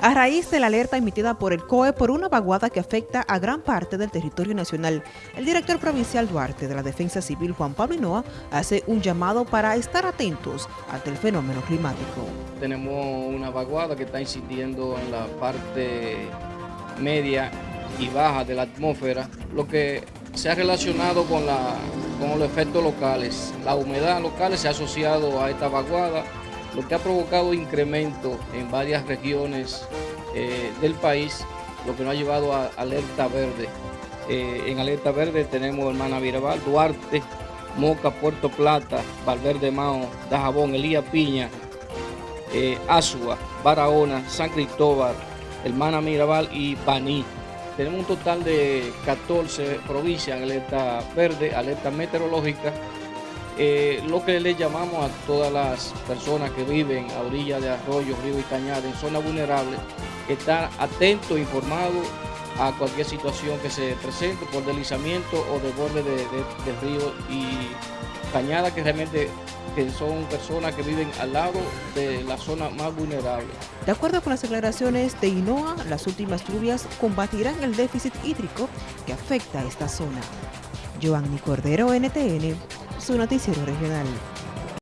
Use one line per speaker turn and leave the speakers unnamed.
a raíz de la alerta emitida por el COE por una vaguada que afecta a gran parte del territorio nacional. El director provincial Duarte de la Defensa Civil, Juan Pablo Hinoa, hace un llamado para estar atentos ante el fenómeno climático.
Tenemos una vaguada que está incidiendo en la parte media y baja de la atmósfera, lo que se ha relacionado con, con los efectos locales. La humedad local se ha asociado a esta vaguada, lo que ha provocado incremento en varias regiones eh, del país, lo que nos ha llevado a alerta verde. Eh, en alerta verde tenemos Hermana Virabal, Duarte, Moca, Puerto Plata, Valverde Mao, Dajabón, Elías Piña, eh, Asua, Barahona, San Cristóbal, Hermana Mirabal y Baní. Tenemos un total de 14 provincias en alerta verde, alerta meteorológica, eh, lo que le llamamos a todas las personas que viven a orillas de arroyos, ríos y cañadas en zonas vulnerables, estar atentos, informados a cualquier situación que se presente por deslizamiento o de borde de, de ríos y cañadas que realmente son personas que viven al lado de la zona más vulnerable.
De acuerdo con las declaraciones de INOA, las últimas lluvias combatirán el déficit hídrico que afecta a esta zona. Giovanni Cordero, NTN, su noticiero regional.